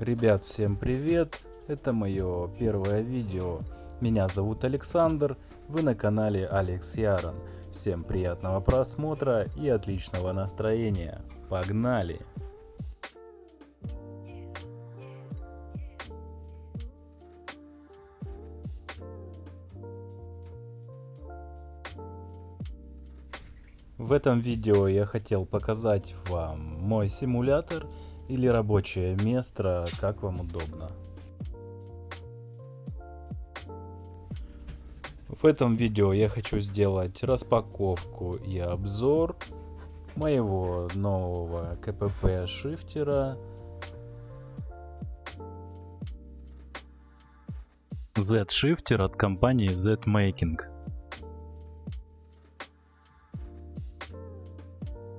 Ребят, всем привет! Это мое первое видео. Меня зовут Александр, вы на канале Алекс Ярон. Всем приятного просмотра и отличного настроения. Погнали! В этом видео я хотел показать вам мой симулятор или рабочее место, как вам удобно. В этом видео я хочу сделать распаковку и обзор моего нового КПП шифтера Z-шифтер от компании Z-Making.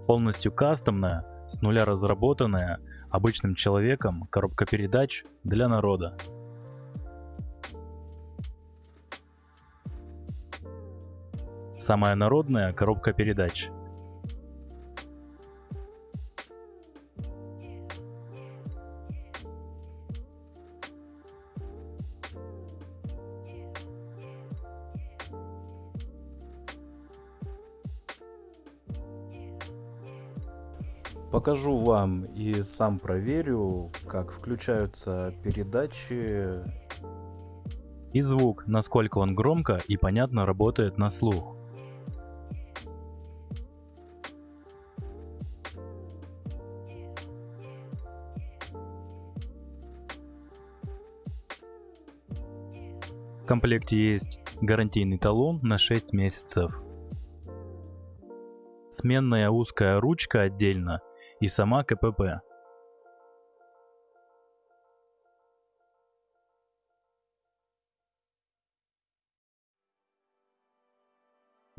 Полностью кастомная, с нуля разработанная, обычным человеком коробка передач для народа. Самая народная коробка передач. Покажу вам и сам проверю, как включаются передачи. И звук, насколько он громко и понятно работает на слух. В комплекте есть гарантийный талон на 6 месяцев. Сменная узкая ручка отдельно и сама КПП.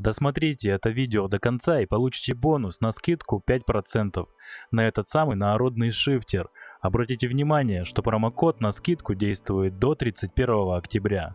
Досмотрите это видео до конца и получите бонус на скидку 5% на этот самый народный шифтер. Обратите внимание, что промокод на скидку действует до 31 октября.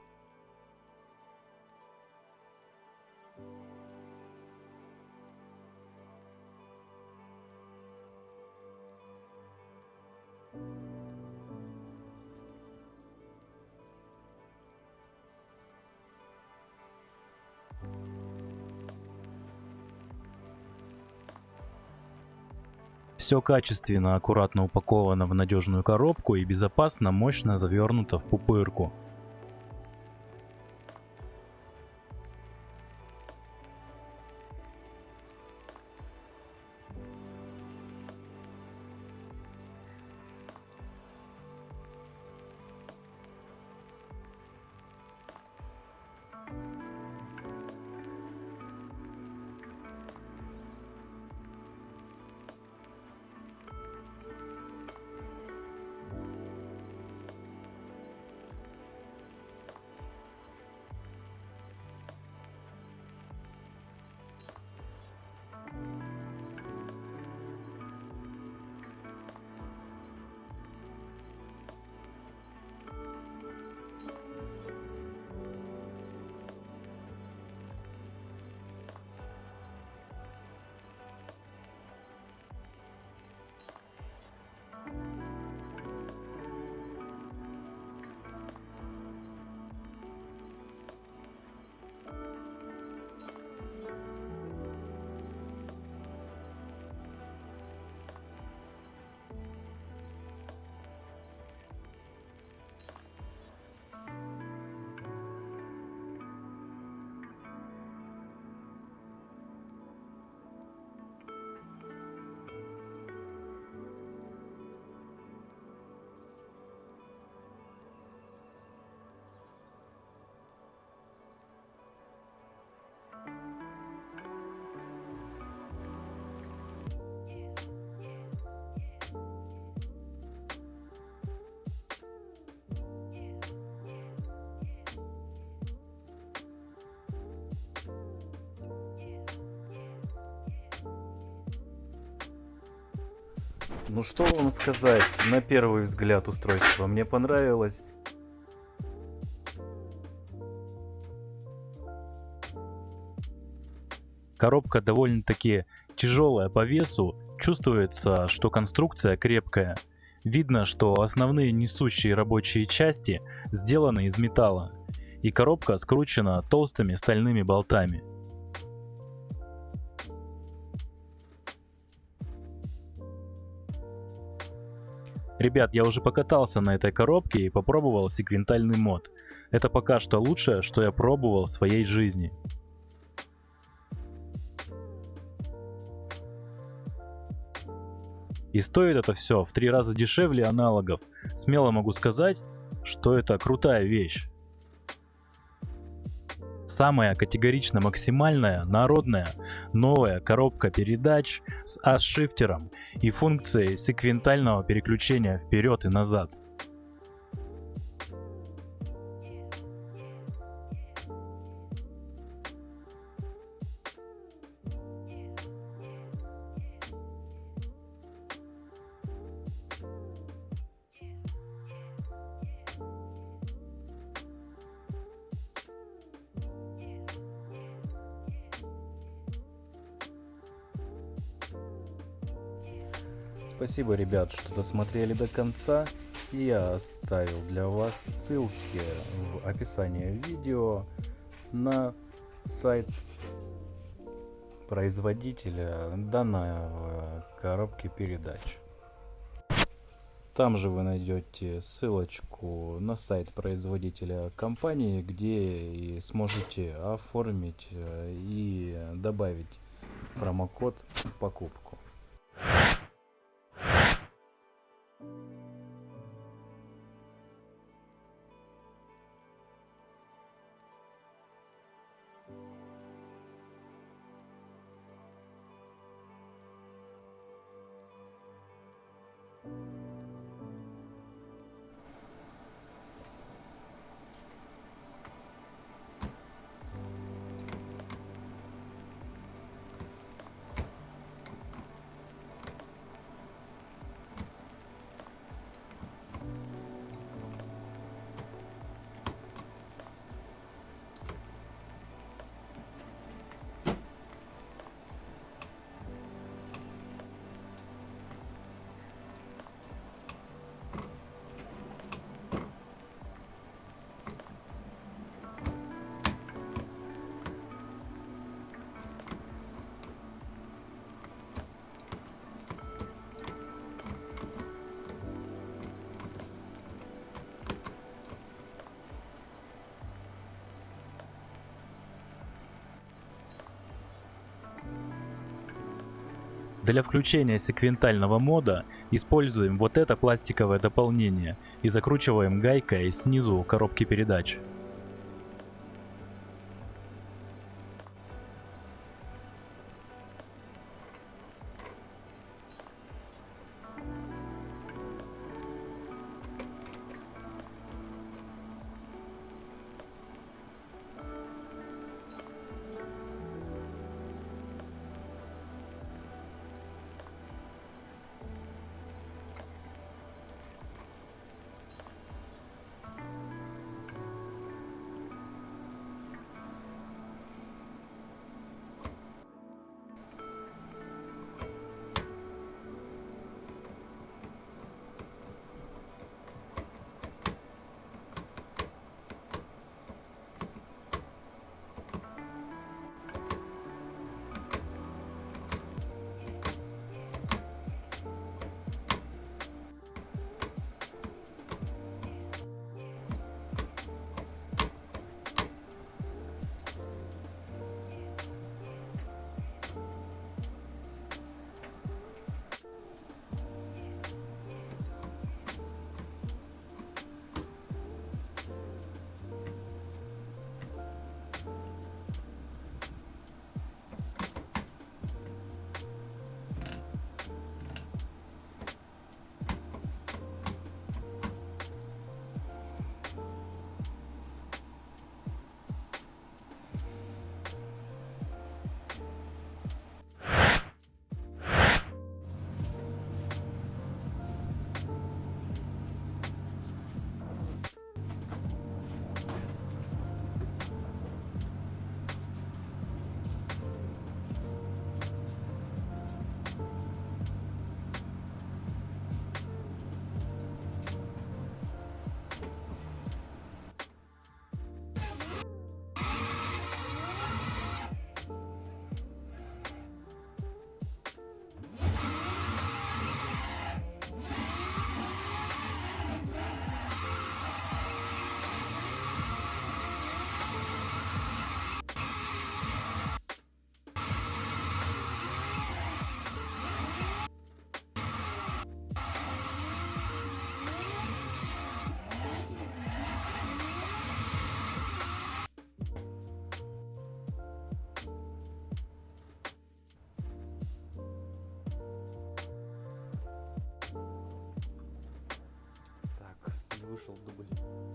Все качественно, аккуратно упаковано в надежную коробку и безопасно, мощно завернуто в пупырку. Ну что вам сказать, на первый взгляд устройство мне понравилось. Коробка довольно-таки тяжелая по весу, чувствуется, что конструкция крепкая. Видно, что основные несущие рабочие части сделаны из металла, и коробка скручена толстыми стальными болтами. Ребят, я уже покатался на этой коробке и попробовал секвентальный мод. Это пока что лучшее, что я пробовал в своей жизни. И стоит это все в три раза дешевле аналогов. Смело могу сказать, что это крутая вещь. Самая категорично максимальная, народная, новая коробка передач с аш-шифтером и функцией секвентального переключения вперед и назад. Спасибо, ребят, что досмотрели до конца. Я оставил для вас ссылки в описании видео на сайт производителя данной коробки передач. Там же вы найдете ссылочку на сайт производителя компании, где и сможете оформить э, и добавить промокод в Для включения секвентального мода используем вот это пластиковое дополнение и закручиваем гайкой снизу коробки передач. Вышел дубль.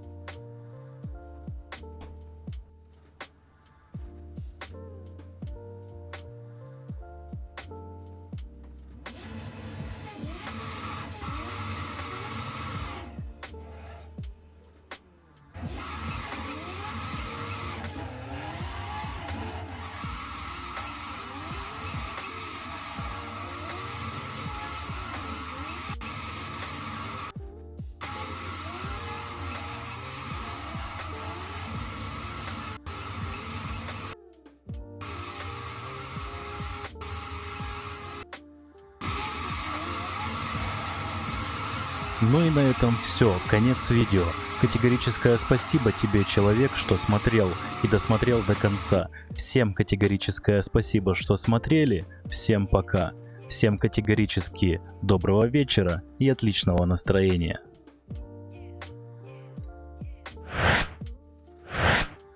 Ну и на этом все, конец видео. Категорическое спасибо тебе, человек, что смотрел и досмотрел до конца. Всем категорическое спасибо, что смотрели. Всем пока. Всем категорически доброго вечера и отличного настроения.